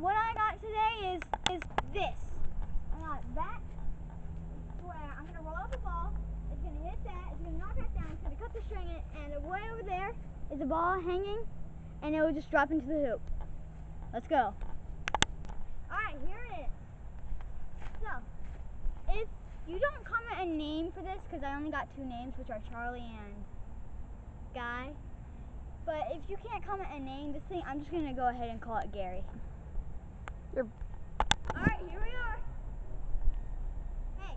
what I got today is is this. I got that. I'm gonna roll out the ball. It's gonna hit that. It's gonna knock that down. It's gonna cut the string, in, and way over there is a ball hanging, and it will just drop into the hoop. Let's go. All right, here it is. So, if you don't comment a name for this, because I only got two names, which are Charlie and Guy. But if you can't comment a name, this thing, I'm just gonna go ahead and call it Gary. You're- All right, here we are. Hey.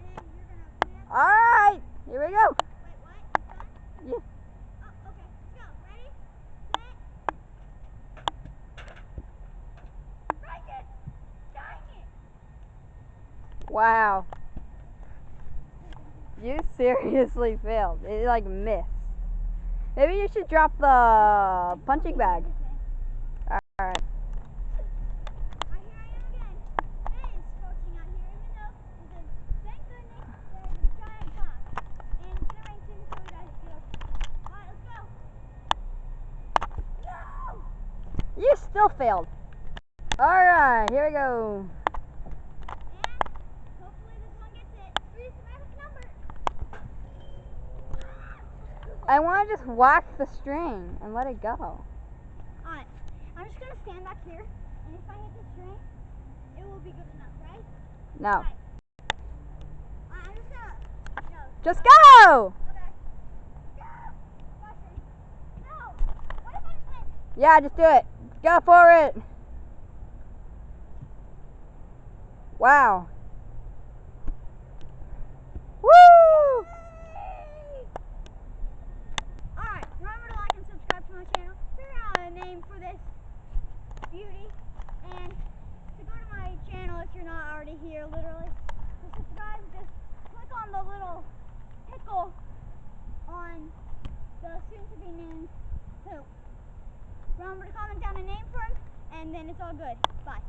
And you're gonna. Alright, here we go. Wait, what? Yeah. Oh, okay. Go. Ready? Set. It! It! Wow. You seriously failed. It like missed. Maybe you should drop the punching bag. Alright. Right, here I am again. It is scorching out here, even though there's a, thank goodness there's a giant box. And it's gonna rain soon, so we gotta go. Alright, let's go. No! You still failed. Alright, here we go. And hopefully this one gets it. Read the magic number. I want to just whack the string and let it go. Alright, I'm just gonna stand back here, and if I hit the string, it will be good enough, right? No. Alright. Alright, I'm just gonna. No. Just go! Okay. Go! No! What if I just went? Yeah, just do it. Go for it. Wow. Woo! Alright, remember to like and subscribe to my channel. Figure out a this beauty. And to go to my channel if you're not already here, literally. To subscribe, just click on the little pickle on the soon to be named hoop. Remember to comment down a name for him, and then it's all good. Bye.